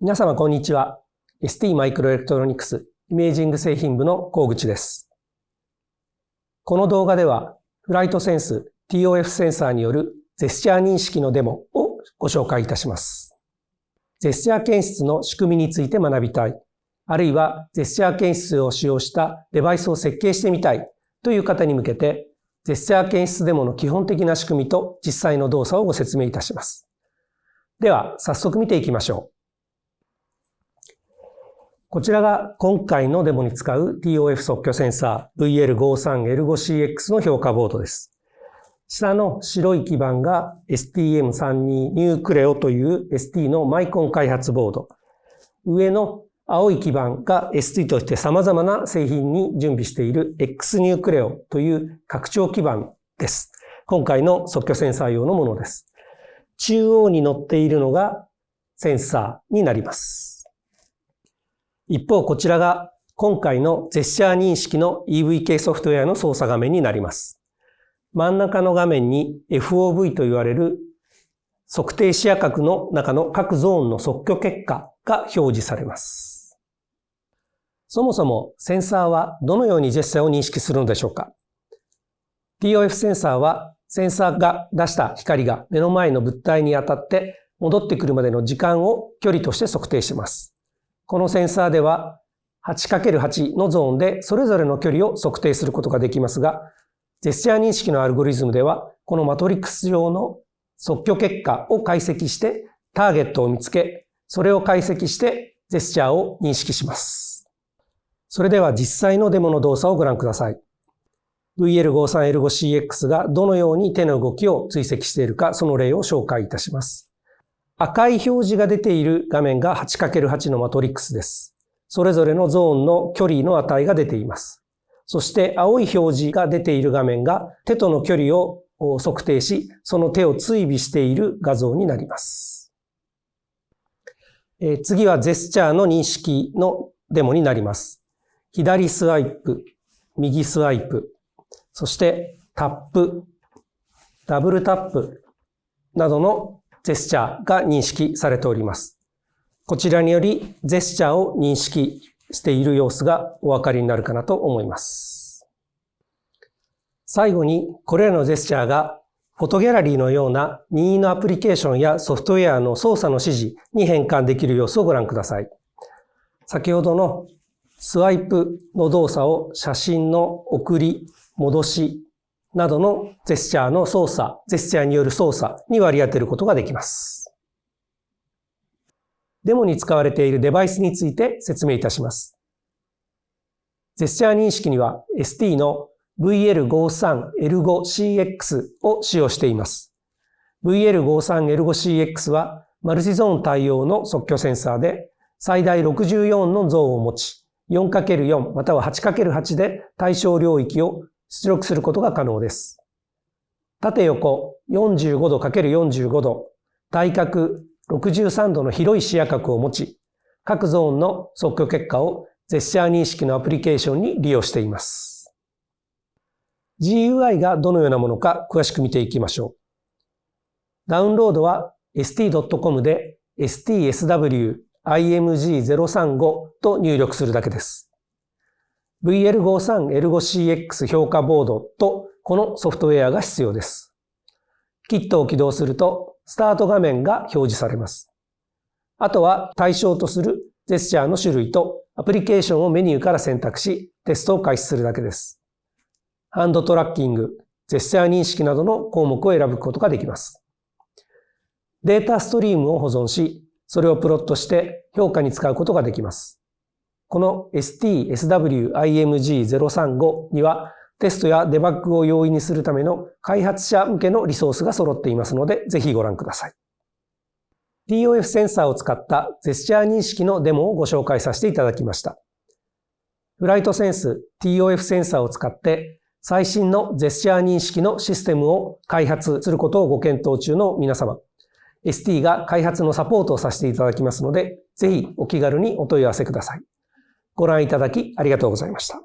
皆様こんにちは。ST マイクロエレクトロニクスイメージング製品部の高口です。この動画では、 FlightSense TOF センサーによるジェスチャー認識のデモをご紹介いたします。ジェスチャー検出の仕組みについて学びたい、あるいはジェスチャー検出を使用したデバイスを設計してみたいという方に向けて、ジェスチャー検出デモの基本的な仕組みと実際の動作をご説明いたします。では、早速見ていきましょう。こちらが今回のデモに使う TOF 即興センサー VL53L5CX の評価ボードです。下の白い基板が STM32 ニュークレオという ST のマイコン開発ボード。上の青い基板が ST として様々な製品に準備している X ニュークレオという拡張基板です。今回の即興センサー用のものです。中央に乗っているのがセンサーになります。一方、こちらが今回のジェスチャー認識の EVK ソフトウェアの操作画面になります。真ん中の画面に FOV と言われる測定視野角の中の各ゾーンの即興結果が表示されます。そもそもセンサーはどのようにジェスチャーを認識するのでしょうか ?TOF センサーはセンサーが出した光が目の前の物体に当たって戻ってくるまでの時間を距離として測定します。このセンサーでは 8×8 のゾーンでそれぞれの距離を測定することができますが、ジェスチャー認識のアルゴリズムでは、このマトリックス上の即興結果を解析してターゲットを見つけ、それを解析してジェスチャーを認識します。それでは実際のデモの動作をご覧ください。VL53L5CX がどのように手の動きを追跡しているか、その例を紹介いたします。赤い表示が出ている画面が 8×8 のマトリックスです。それぞれのゾーンの距離の値が出ています。そして青い表示が出ている画面が手との距離を測定し、その手を追尾している画像になります。え次はジェスチャーの認識のデモになります。左スワイプ、右スワイプ、そしてタップ、ダブルタップなどのジェスチャーが認識されております。こちらによりジェスチャーを認識している様子がお分かりになるかなと思います。最後に、これらのジェスチャーがフォトギャラリーのような任意のアプリケーションやソフトウェアの操作の指示に変換できる様子をご覧ください。先ほどのスワイプの動作を写真の送り、戻し、などのジェスチャーの操作、ジェスチャーによる操作に割り当てることができます。デモに使われているデバイスについて説明いたします。ジェスチャー認識には ST の VL53L5CX を使用しています。VL53L5CX はマルチゾーン対応の即興センサーで最大64のゾーンを持ち、4×4 または 8×8 で対象領域を出力することが可能です。縦横45度 ×45 度、対角63度の広い視野角を持ち、各ゾーンの即興結果をジェスチャー認識のアプリケーションに利用しています。GUI がどのようなものか詳しく見ていきましょう。ダウンロードは st.com で stsw.img035 と入力するだけです。VL53L5CX 評価ボードとこのソフトウェアが必要です。キットを起動すると、スタート画面が表示されます。あとは対象とするジェスチャーの種類とアプリケーションをメニューから選択し、テストを開始するだけです。ハンドトラッキング、ジェスチャー認識などの項目を選ぶことができます。データストリームを保存し、それをプロットして評価に使うことができます。この STSWIMG035 にはテストやデバッグを容易にするための開発者向けのリソースが揃っていますので、ぜひご覧ください。TOF センサーを使ったジェスチャー認識のデモをご紹介させていただきました。フライトセンス TOF センサーを使って最新のジェスチャー認識のシステムを開発することをご検討中の皆様、ST が開発のサポートをさせていただきますので、ぜひお気軽にお問い合わせください。ご覧いただきありがとうございました。